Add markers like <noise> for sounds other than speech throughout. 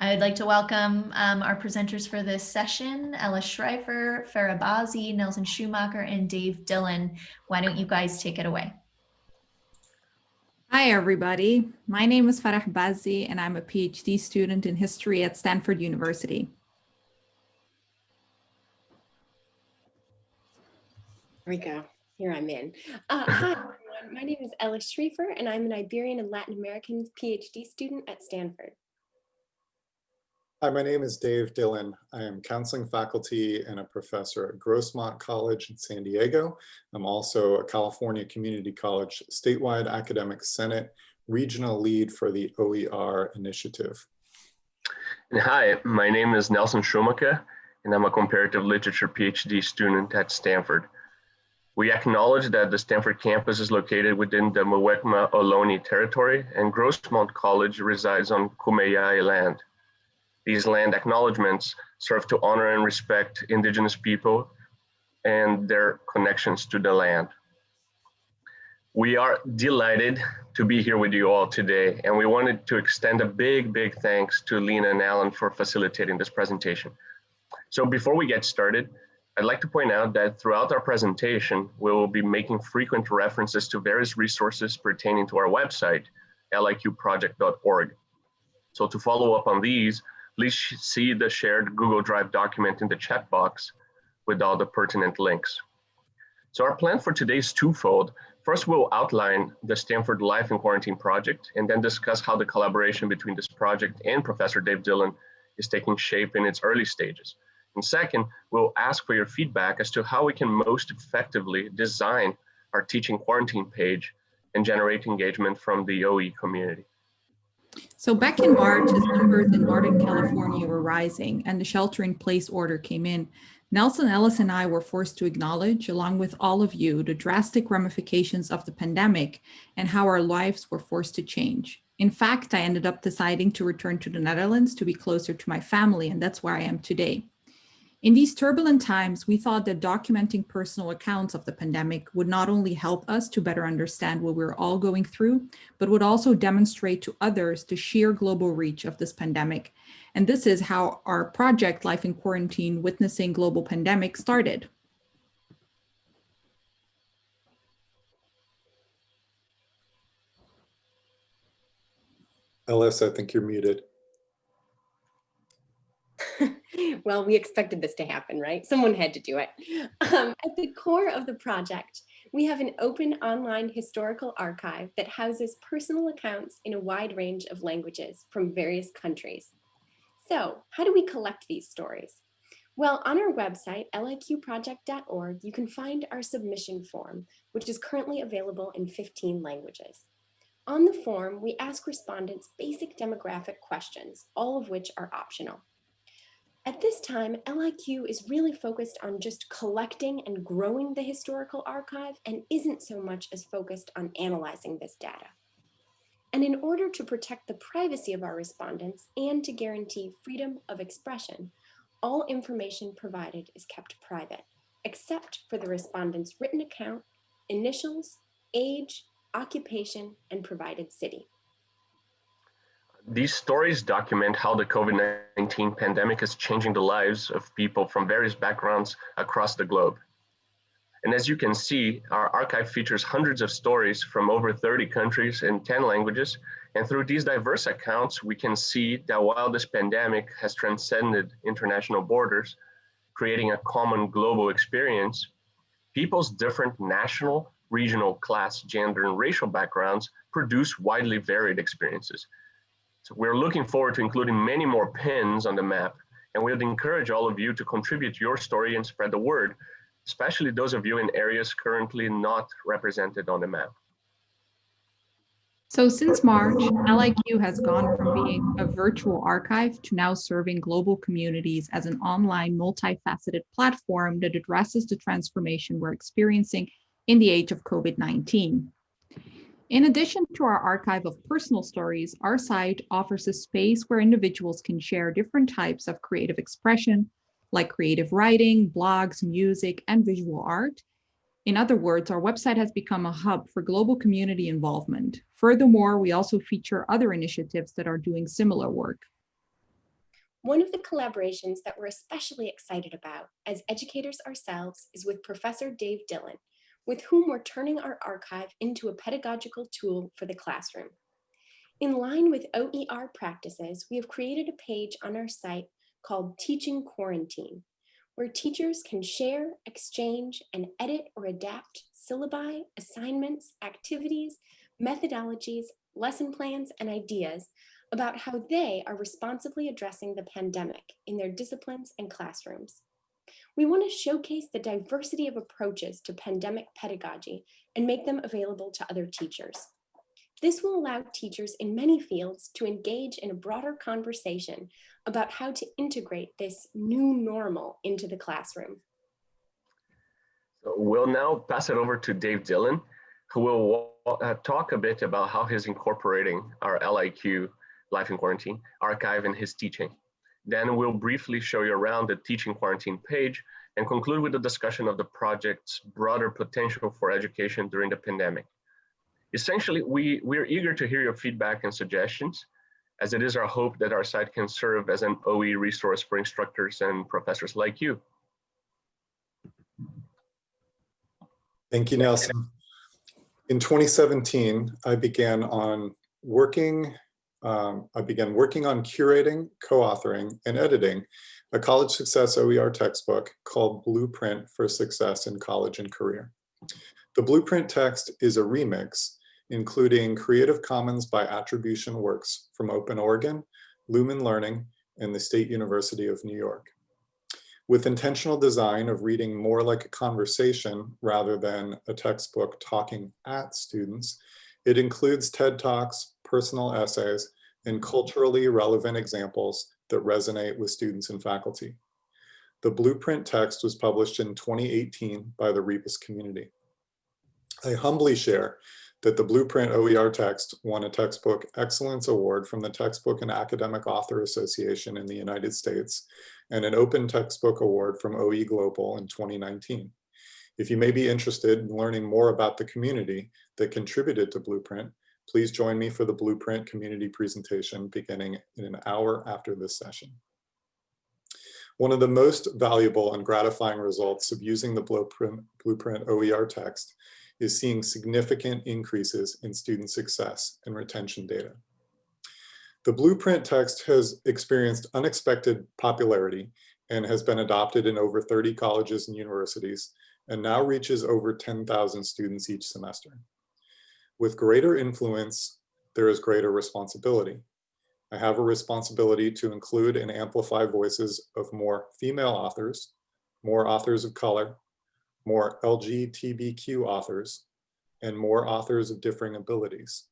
I would like to welcome um, our presenters for this session, Ella Schreifer, Farah Bazi, Nelson Schumacher, and Dave Dillon. Why don't you guys take it away? Hi, everybody. My name is Farah Bazi, and I'm a PhD student in history at Stanford University. Here we go. Here I'm in. Uh, hi, everyone. My name is Ella Schreifer, and I'm an Iberian and Latin American PhD student at Stanford. Hi, my name is Dave Dillon. I am counseling faculty and a professor at Grossmont College in San Diego. I'm also a California Community College statewide academic senate regional lead for the OER initiative. And hi, my name is Nelson Schumacher, and I'm a comparative literature PhD student at Stanford. We acknowledge that the Stanford campus is located within the Muwekma Ohlone territory and Grossmont College resides on Kumeyaay land. These land acknowledgements serve to honor and respect indigenous people and their connections to the land. We are delighted to be here with you all today, and we wanted to extend a big, big thanks to Lena and Alan for facilitating this presentation. So before we get started, I'd like to point out that throughout our presentation, we will be making frequent references to various resources pertaining to our website, liqproject.org. So to follow up on these, please see the shared Google Drive document in the chat box with all the pertinent links. So our plan for today is twofold. First, we'll outline the Stanford Life in Quarantine project and then discuss how the collaboration between this project and Professor Dave Dillon is taking shape in its early stages. And second, we'll ask for your feedback as to how we can most effectively design our teaching quarantine page and generate engagement from the OE community. So back in March, as numbers in Northern California were rising and the shelter in place order came in, Nelson Ellis and I were forced to acknowledge, along with all of you, the drastic ramifications of the pandemic and how our lives were forced to change. In fact, I ended up deciding to return to the Netherlands to be closer to my family, and that's where I am today. In these turbulent times, we thought that documenting personal accounts of the pandemic would not only help us to better understand what we're all going through, but would also demonstrate to others the sheer global reach of this pandemic. And this is how our project Life in Quarantine Witnessing Global Pandemic started. Ellis, I think you're muted. <laughs> well, we expected this to happen, right? Someone had to do it. Um, at the core of the project, we have an open online historical archive that houses personal accounts in a wide range of languages from various countries. So how do we collect these stories? Well, on our website, liqproject.org, you can find our submission form, which is currently available in 15 languages. On the form, we ask respondents basic demographic questions, all of which are optional. At this time, LIQ is really focused on just collecting and growing the historical archive and isn't so much as focused on analyzing this data. And in order to protect the privacy of our respondents and to guarantee freedom of expression, all information provided is kept private, except for the respondent's written account, initials, age, occupation, and provided city. These stories document how the COVID-19 pandemic is changing the lives of people from various backgrounds across the globe. And as you can see, our archive features hundreds of stories from over 30 countries in 10 languages. And through these diverse accounts, we can see that while this pandemic has transcended international borders, creating a common global experience, people's different national, regional, class, gender, and racial backgrounds produce widely varied experiences. We're looking forward to including many more pins on the map, and we would encourage all of you to contribute your story and spread the word, especially those of you in areas currently not represented on the map. So since March, LIQ has gone from being a virtual archive to now serving global communities as an online multifaceted platform that addresses the transformation we're experiencing in the age of COVID-19. In addition to our archive of personal stories, our site offers a space where individuals can share different types of creative expression, like creative writing, blogs, music, and visual art, In other words, our website has become a hub for global community involvement. Furthermore, we also feature other initiatives that are doing similar work. One of the collaborations that we're especially excited about as educators ourselves is with Professor Dave Dillon, with whom we're turning our archive into a pedagogical tool for the classroom. In line with OER practices, we have created a page on our site called Teaching Quarantine, where teachers can share, exchange, and edit or adapt syllabi, assignments, activities, methodologies, lesson plans, and ideas about how they are responsibly addressing the pandemic in their disciplines and classrooms. We want to showcase the diversity of approaches to pandemic pedagogy and make them available to other teachers. This will allow teachers in many fields to engage in a broader conversation about how to integrate this new normal into the classroom. So we'll now pass it over to Dave Dillon, who will uh, talk a bit about how he's incorporating our LIQ Life in Quarantine archive in his teaching. Then we'll briefly show you around the teaching quarantine page and conclude with a discussion of the project's broader potential for education during the pandemic. Essentially, we, we're eager to hear your feedback and suggestions, as it is our hope that our site can serve as an OE resource for instructors and professors like you. Thank you, Nelson. In 2017, I began on working, um, I began working on curating, co-authoring, and editing a college success OER textbook called Blueprint for Success in College and Career. The Blueprint text is a remix, including Creative Commons by attribution works from Open Oregon, Lumen Learning, and the State University of New York with intentional design of reading more like a conversation rather than a textbook talking at students, it includes TED Talks, personal essays, and culturally relevant examples that resonate with students and faculty. The blueprint text was published in 2018 by the Rebus community. I humbly share that the Blueprint OER text won a Textbook Excellence Award from the Textbook and Academic Author Association in the United States and an Open Textbook Award from OE Global in 2019. If you may be interested in learning more about the community that contributed to Blueprint, please join me for the Blueprint community presentation beginning in an hour after this session. One of the most valuable and gratifying results of using the Blueprint, Blueprint OER text is seeing significant increases in student success and retention data. The blueprint text has experienced unexpected popularity and has been adopted in over 30 colleges and universities and now reaches over 10,000 students each semester. With greater influence, there is greater responsibility. I have a responsibility to include and amplify voices of more female authors, more authors of color, more LGBTQ authors, and more authors of differing abilities.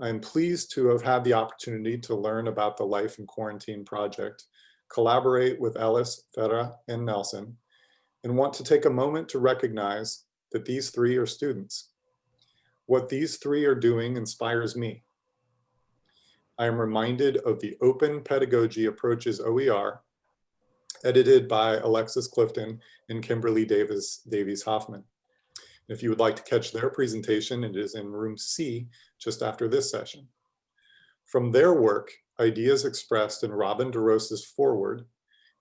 I'm pleased to have had the opportunity to learn about the Life in Quarantine project, collaborate with Ellis, Farah, and Nelson, and want to take a moment to recognize that these three are students. What these three are doing inspires me. I am reminded of the Open Pedagogy Approaches OER edited by Alexis Clifton and Kimberly Davis Davies Hoffman. If you would like to catch their presentation, it is in room C just after this session. From their work, ideas expressed in Robin DeRosa's foreword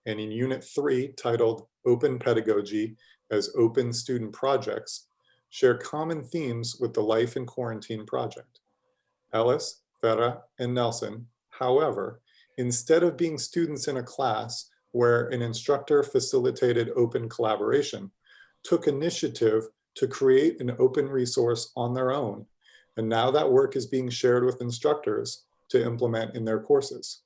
and in unit three titled Open Pedagogy as Open Student Projects share common themes with the Life in Quarantine project. Ellis, Farah, and Nelson, however, instead of being students in a class, where an instructor facilitated open collaboration, took initiative to create an open resource on their own. And now that work is being shared with instructors to implement in their courses.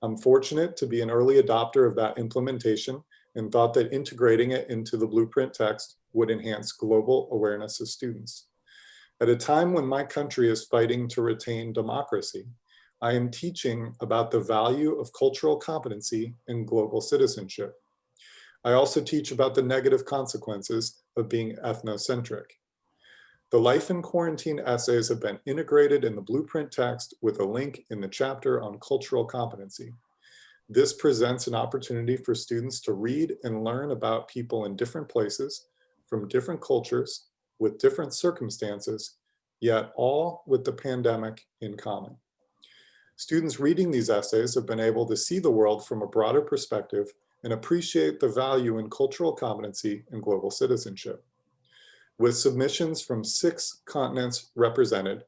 I'm fortunate to be an early adopter of that implementation and thought that integrating it into the blueprint text would enhance global awareness of students. At a time when my country is fighting to retain democracy, I am teaching about the value of cultural competency in global citizenship. I also teach about the negative consequences of being ethnocentric. The Life in Quarantine essays have been integrated in the blueprint text with a link in the chapter on cultural competency. This presents an opportunity for students to read and learn about people in different places, from different cultures with different circumstances, yet all with the pandemic in common. Students reading these essays have been able to see the world from a broader perspective and appreciate the value in cultural competency and global citizenship. With submissions from six continents represented,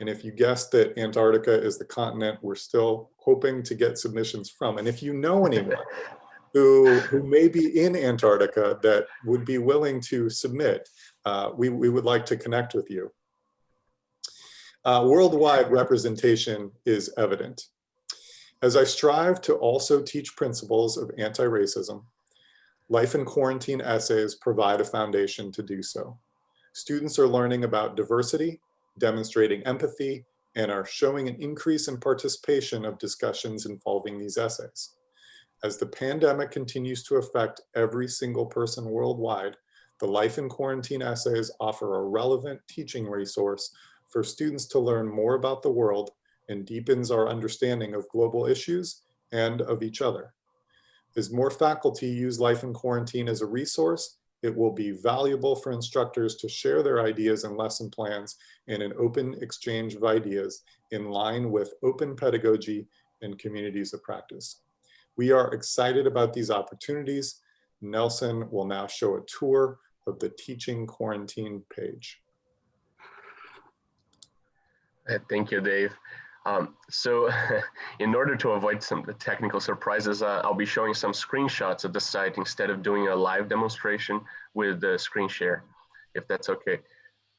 and if you guessed that Antarctica is the continent we're still hoping to get submissions from, and if you know anyone <laughs> who, who may be in Antarctica that would be willing to submit, uh, we, we would like to connect with you. Uh, worldwide representation is evident. As I strive to also teach principles of anti-racism, life in quarantine essays provide a foundation to do so. Students are learning about diversity, demonstrating empathy, and are showing an increase in participation of discussions involving these essays. As the pandemic continues to affect every single person worldwide, the Life in Quarantine essays offer a relevant teaching resource for students to learn more about the world and deepens our understanding of global issues and of each other. As more faculty use Life in Quarantine as a resource, it will be valuable for instructors to share their ideas and lesson plans in an open exchange of ideas in line with open pedagogy and communities of practice. We are excited about these opportunities. Nelson will now show a tour of the teaching quarantine page. Uh, Thank you, Dave. Um, so <laughs> in order to avoid some technical surprises, uh, I'll be showing some screenshots of the site instead of doing a live demonstration with the screen share, if that's okay.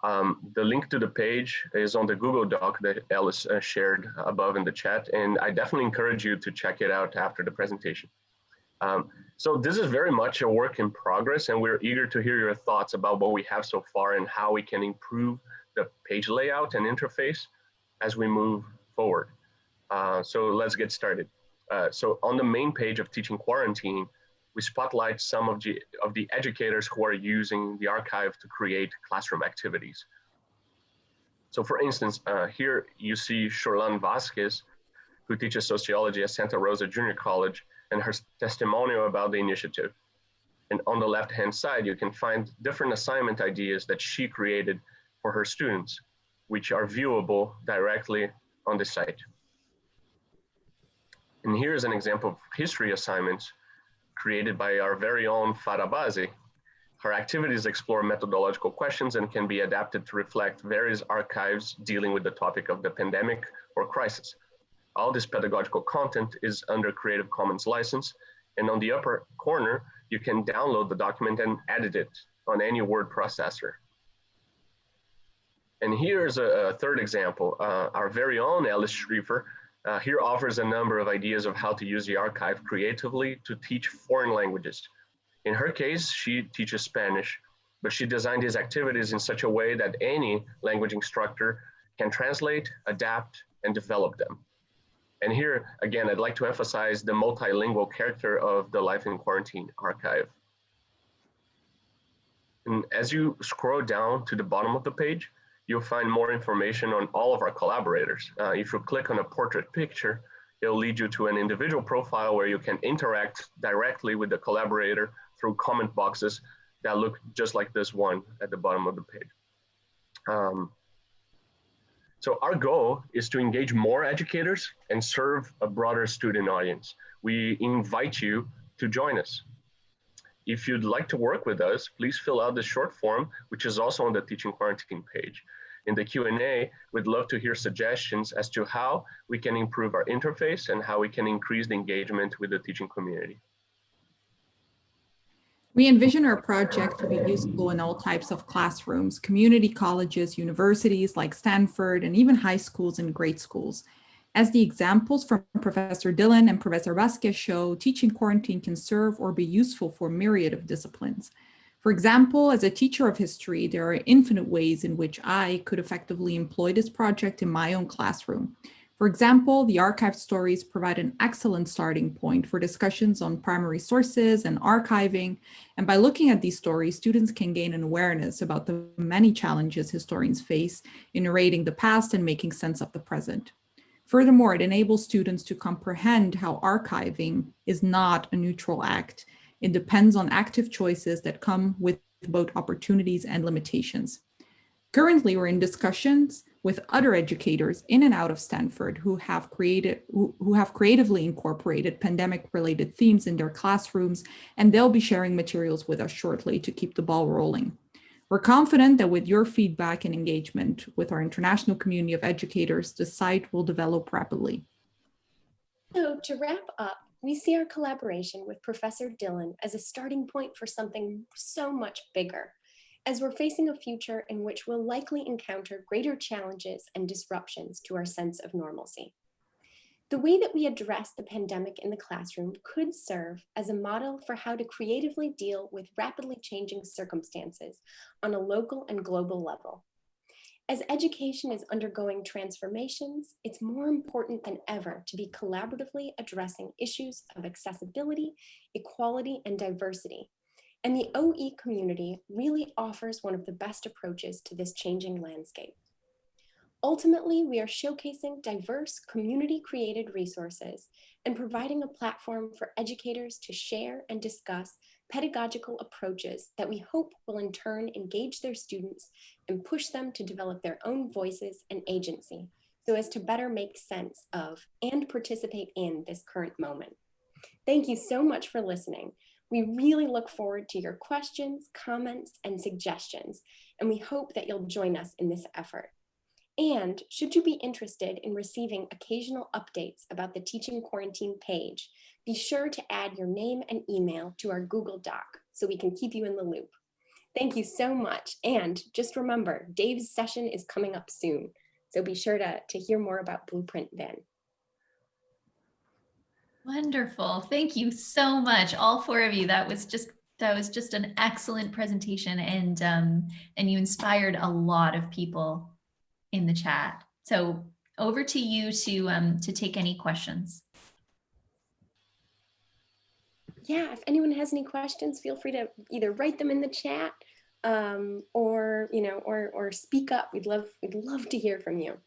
Um, the link to the page is on the Google Doc that Alice uh, shared above in the chat, and I definitely encourage you to check it out after the presentation. Um, so this is very much a work in progress, and we're eager to hear your thoughts about what we have so far and how we can improve the page layout and interface as we move forward. Uh, so let's get started. Uh, so on the main page of Teaching Quarantine, we spotlight some of the, of the educators who are using the archive to create classroom activities. So for instance, uh, here you see Shorlan Vasquez, who teaches sociology at Santa Rosa Junior College, and her testimonial about the initiative. And on the left-hand side, you can find different assignment ideas that she created for her students, which are viewable directly on the site. And here's an example of history assignments created by our very own Farah Bazi. Her activities explore methodological questions and can be adapted to reflect various archives dealing with the topic of the pandemic or crisis. All this pedagogical content is under Creative Commons license, and on the upper corner, you can download the document and edit it on any word processor. And here's a, a third example. Uh, our very own Alice Schrieffer uh, here offers a number of ideas of how to use the archive creatively to teach foreign languages. In her case, she teaches Spanish, but she designed these activities in such a way that any language instructor can translate, adapt, and develop them. And here, again, I'd like to emphasize the multilingual character of the Life in Quarantine archive. And as you scroll down to the bottom of the page, you'll find more information on all of our collaborators. Uh, if you click on a portrait picture, it'll lead you to an individual profile where you can interact directly with the collaborator through comment boxes that look just like this one at the bottom of the page. Um, so our goal is to engage more educators and serve a broader student audience. We invite you to join us. If you'd like to work with us, please fill out the short form, which is also on the Teaching Quarantine page. In the Q&A, we'd love to hear suggestions as to how we can improve our interface and how we can increase the engagement with the teaching community. We envision our project to be useful in all types of classrooms, community colleges, universities like Stanford, and even high schools and grade schools. As the examples from Professor Dillon and Professor Vasquez show, teaching quarantine can serve or be useful for myriad of disciplines. For example, as a teacher of history, there are infinite ways in which I could effectively employ this project in my own classroom. For example, the archived stories provide an excellent starting point for discussions on primary sources and archiving. And by looking at these stories, students can gain an awareness about the many challenges historians face in narrating the past and making sense of the present. Furthermore, it enables students to comprehend how archiving is not a neutral act. It depends on active choices that come with both opportunities and limitations. Currently, we're in discussions with other educators in and out of Stanford who have created who, have creatively incorporated pandemic related themes in their classrooms, and they'll be sharing materials with us shortly to keep the ball rolling. We're confident that with your feedback and engagement with our international community of educators, the site will develop rapidly. So to wrap up, we see our collaboration with Professor Dillon as a starting point for something so much bigger, as we're facing a future in which we'll likely encounter greater challenges and disruptions to our sense of normalcy. The way that we address the pandemic in the classroom could serve as a model for how to creatively deal with rapidly changing circumstances on a local and global level. As education is undergoing transformations, it's more important than ever to be collaboratively addressing issues of accessibility, equality, and diversity. And the OE community really offers one of the best approaches to this changing landscape. Ultimately, we are showcasing diverse community-created resources and providing a platform for educators to share and discuss pedagogical approaches that we hope will in turn engage their students and push them to develop their own voices and agency so as to better make sense of and participate in this current moment. Thank you so much for listening. We really look forward to your questions, comments, and suggestions, and we hope that you'll join us in this effort. And should you be interested in receiving occasional updates about the Teaching Quarantine page, be sure to add your name and email to our Google Doc so we can keep you in the loop. Thank you so much. And just remember, Dave's session is coming up soon. So be sure to, to hear more about Blueprint then. Wonderful. Thank you so much, all four of you. That was just that was just an excellent presentation and um, and you inspired a lot of people in the chat. So over to you to um, to take any questions. Yeah, if anyone has any questions, feel free to either write them in the chat um, or you know or or speak up. We'd love we'd love to hear from you.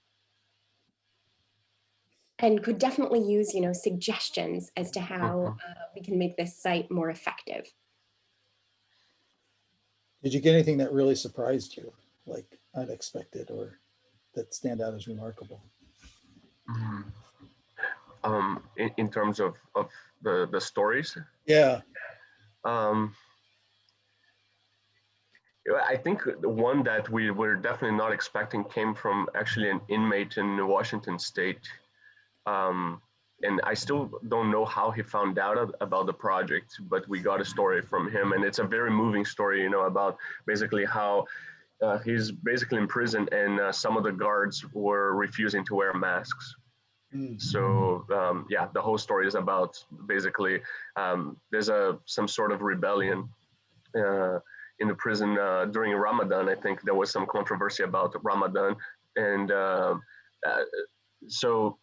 And could definitely use you know suggestions as to how uh, we can make this site more effective. Did you get anything that really surprised you, like unexpected or that stand out as remarkable? Mhm. Um, in, in terms of, of the, the stories, Yeah, um, I think the one that we were definitely not expecting came from actually an inmate in Washington State. Um, and I still don't know how he found out about the project, but we got a story from him, and it's a very moving story, you know, about basically how uh, he's basically in prison, and uh, some of the guards were refusing to wear masks. Mm. So um, yeah, the whole story is about basically um, there's a some sort of rebellion uh, in the prison uh, during Ramadan. I think there was some controversy about Ramadan, and um uh, so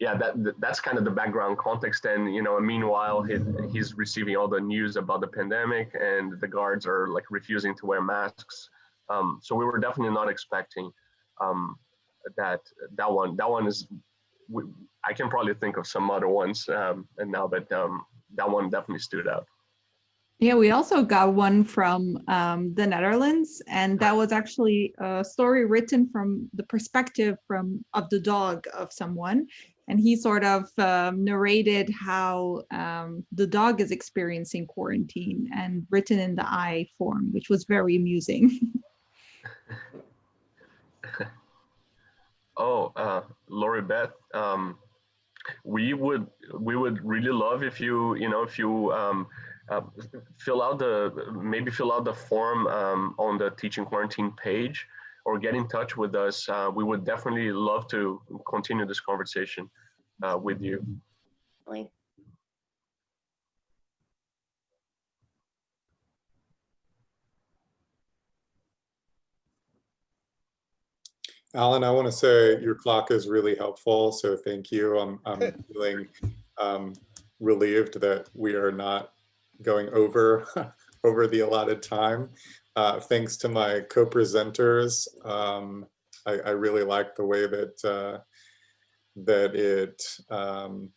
yeah, that that's kind of the background context. And you know, meanwhile, he, he's receiving all the news about the pandemic, and the guards are like refusing to wear masks. Um, so we were definitely not expecting um, that that one. That one is we, I can probably think of some other ones um, and now, but um, that one definitely stood out. Yeah, we also got one from um, the Netherlands, and that was actually a story written from the perspective from of the dog of someone, and he sort of um, narrated how um, the dog is experiencing quarantine, and written in the I form, which was very amusing. <laughs> Oh, uh, Lori Beth, um, we would we would really love if you you know if you um, uh, fill out the maybe fill out the form um, on the teaching quarantine page or get in touch with us. Uh, we would definitely love to continue this conversation uh, with you. Like, Alan, I want to say your clock is really helpful, so thank you. I'm, I'm feeling um, relieved that we are not going over <laughs> over the allotted time. Uh, thanks to my co-presenters, um, I, I really like the way that uh, that it um,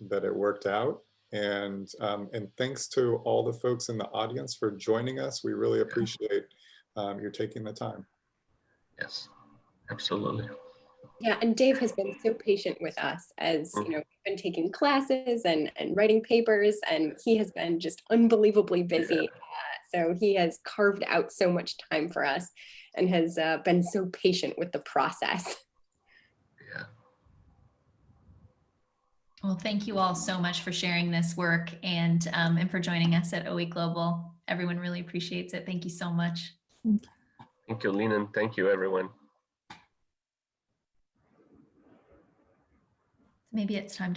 that it worked out. And, um, and thanks to all the folks in the audience for joining us. We really appreciate um, your taking the time. Yes, absolutely. Yeah, and Dave has been so patient with us as, you know, we've been taking classes and, and writing papers and he has been just unbelievably busy. Uh, So he has carved out so much time for us and has uh, been so patient with the process. Yeah. Well, thank you all so much for sharing this work and, um, and for joining us at OE Global. Everyone really appreciates it. Thank you so much. Thank you, Lena, and thank you, everyone. Maybe it's time to